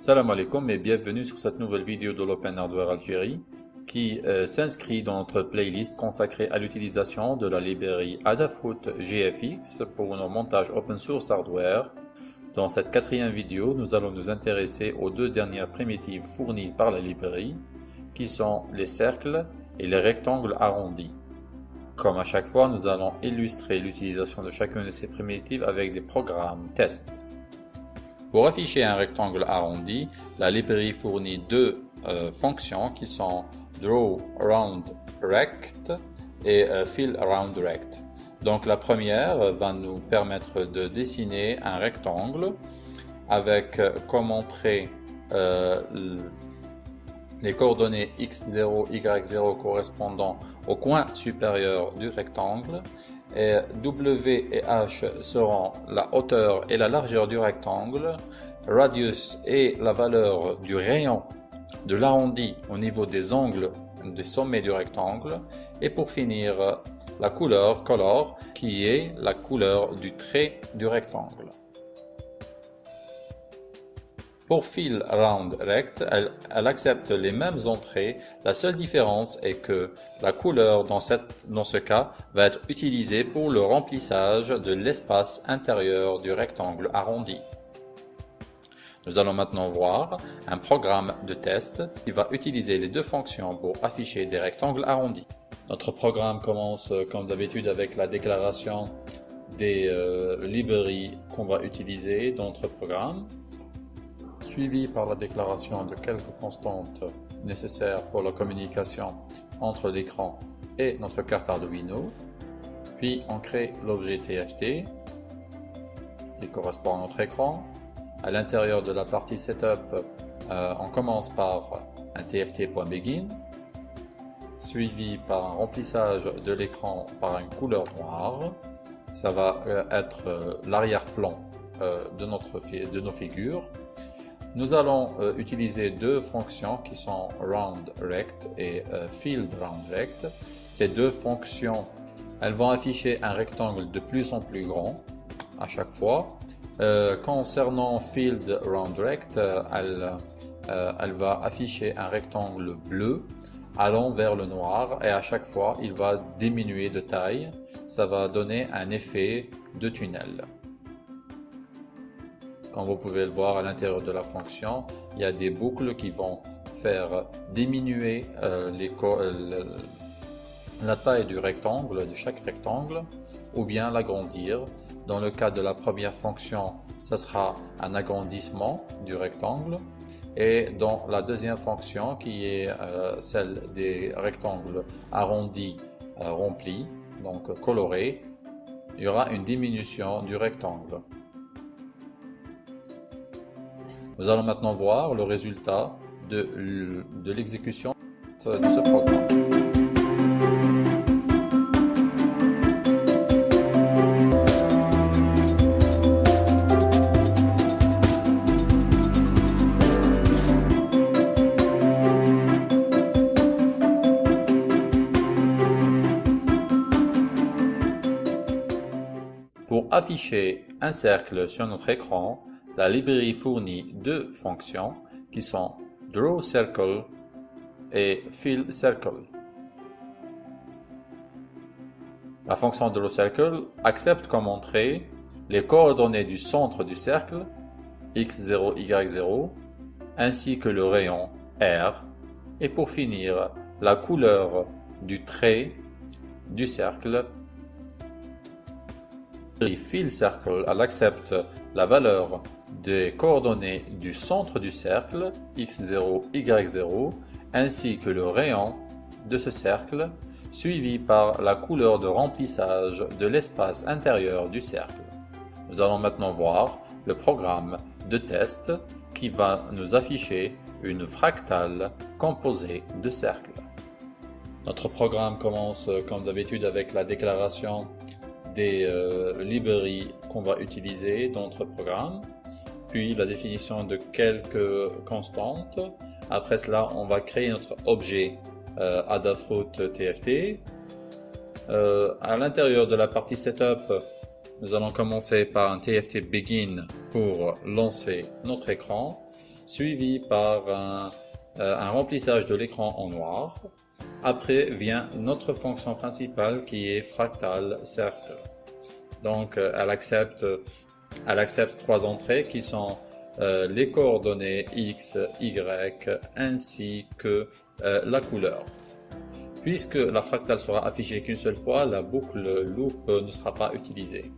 Salam alaikum et bienvenue sur cette nouvelle vidéo de l'Open Hardware Algérie qui euh, s'inscrit dans notre playlist consacrée à l'utilisation de la librairie Adafruit GFX pour nos montages open source hardware. Dans cette quatrième vidéo, nous allons nous intéresser aux deux dernières primitives fournies par la librairie qui sont les cercles et les rectangles arrondis. Comme à chaque fois, nous allons illustrer l'utilisation de chacune de ces primitives avec des programmes tests. Pour afficher un rectangle arrondi, la librairie fournit deux euh, fonctions qui sont drawRoundRect et euh, fillRoundRect. Donc la première va nous permettre de dessiner un rectangle avec euh, comme entrée les coordonnées x0, y0 correspondant au coin supérieur du rectangle W et H seront la hauteur et la largeur du rectangle, radius est la valeur du rayon de l'arrondi au niveau des angles des sommets du rectangle et pour finir la couleur color qui est la couleur du trait du rectangle. Pour Fill Round Rect, elle, accepte les mêmes entrées. La seule différence est que la couleur dans, ce cas va être utilisée pour le remplissage de l'espace intérieur du rectangle arrondi. Nous allons maintenant voir un programme de test qui va utiliser les deux fonctions pour afficher des rectangles arrondis. Notre programme commence comme d'habitude avec la déclaration des euh, librairies qu'on va utiliser dans notre programme suivi par la déclaration de quelques constantes nécessaires pour la communication entre l'écran et notre carte Arduino. Puis on crée l'objet TFT qui correspond à notre écran. À l'intérieur de la partie Setup, euh, on commence par un tft.begin suivi par un remplissage de l'écran par une couleur noire. Ça va euh, être euh, l'arrière-plan de, nos figures. Nous allons euh, utiliser deux fonctions qui sont roundRect et euh, fillRoundRect. Ces deux fonctions, elles vont afficher un rectangle de plus en plus grand à chaque fois. Euh, concernant fillRoundRect, elle, elle va afficher un rectangle bleu allant vers le noir et à chaque fois il va diminuer de taille. Ça va donner un effet de tunnel. Comme vous pouvez le voir à l'intérieur de la fonction, il y a des boucles qui vont faire diminuer euh, euh, la taille du rectangle, de chaque rectangle, ou bien l'agrandir. Dans le cas de la première fonction, ce sera un agrandissement du rectangle. Et dans la deuxième fonction, qui est euh, celle des rectangles arrondis remplis, donc colorés, il y aura une diminution du rectangle. Nous allons maintenant voir le résultat de, l'exécution de ce programme. Pour afficher un cercle sur notre écran, la librairie fournit deux fonctions qui sont drawCircle et fillCircle. La fonction drawCircle accepte comme entrée les coordonnées du centre du cercle x0, y0 ainsi que le rayon R et pour finir la couleur du trait du cercle. FillCircle elle accepte la valeur des coordonnées du centre du cercle x0, y0 ainsi que le rayon de ce cercle suivi par la couleur de remplissage de l'espace intérieur du cercle. Nous allons maintenant voir le programme de test qui va nous afficher une fractale composée de cercles. Notre programme commence comme d'habitude avec la déclaration des euh, librairies qu'on va utiliser dans notre programme puis la définition de quelques constantes. Après cela, on va créer notre objet euh, Adafruit TFT. Euh, à l'intérieur de la partie Setup, nous allons commencer par un TFT Begin pour lancer notre écran, suivi par un, euh, un remplissage de l'écran en noir. Après vient notre fonction principale qui est fractal cercle. Donc elle accepte, elle accepte trois entrées qui sont euh, les coordonnées x, y ainsi que euh, la couleur. Puisque la fractale sera affichée qu'une seule fois, la boucle loop ne sera pas utilisée.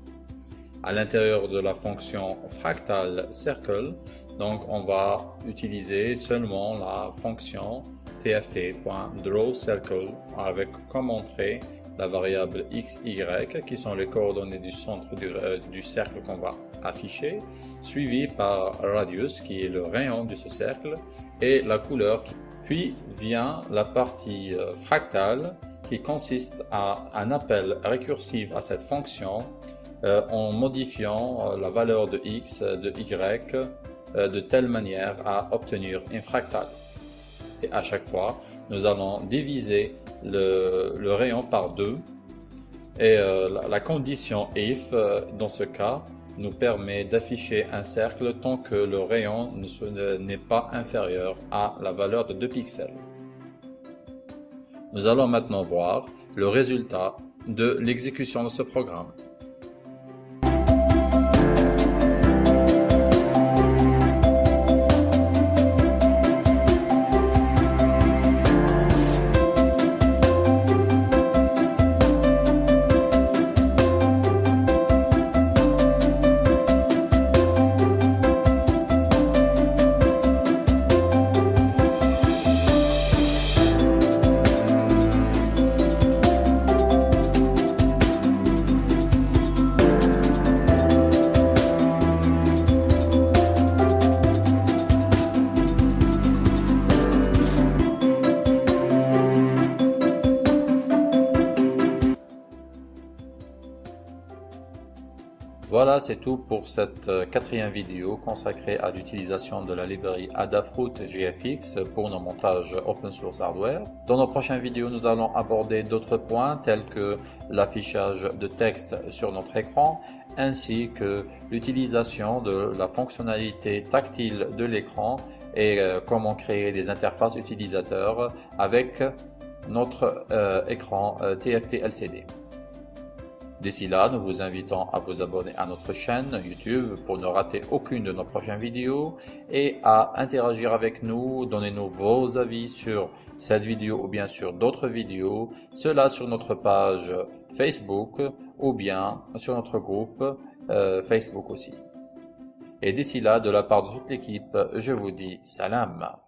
À l'intérieur de la fonction fractal circle, donc on va utiliser seulement la fonction tft.drawCircle avec comme entrée la variable x, y qui sont les coordonnées du centre du, euh, du cercle qu'on va afficher, suivi par radius qui est le rayon de ce cercle et la couleur. Puis vient la partie euh, fractale qui consiste à un appel récursif à cette fonction euh, en modifiant la valeur de x, de y de telle manière à obtenir un fractal. Et à chaque fois, nous allons diviser le, rayon par deux. Et euh, la, condition if, euh, dans ce cas, nous permet d'afficher un cercle tant que le rayon n'est pas inférieur à la valeur de 2 pixels. Nous allons maintenant voir le résultat de l'exécution de ce programme. Voilà, c'est tout pour cette euh, quatrième vidéo consacrée à l'utilisation de la librairie Adafruit GFX pour nos montages open source hardware. Dans nos prochaines vidéos, nous allons aborder d'autres points tels que l'affichage de texte sur notre écran ainsi que l'utilisation de la fonctionnalité tactile de l'écran et euh, comment créer des interfaces utilisateurs avec notre euh, écran TFT LCD. D'ici là, nous vous invitons à vous abonner à notre chaîne YouTube pour ne rater aucune de nos prochaines vidéos et à interagir avec nous, donnez-nous vos avis sur cette vidéo ou bien sur d'autres vidéos, cela sur notre page Facebook ou bien sur notre groupe euh, Facebook aussi. Et d'ici là, de la part de toute l'équipe, je vous dis salam.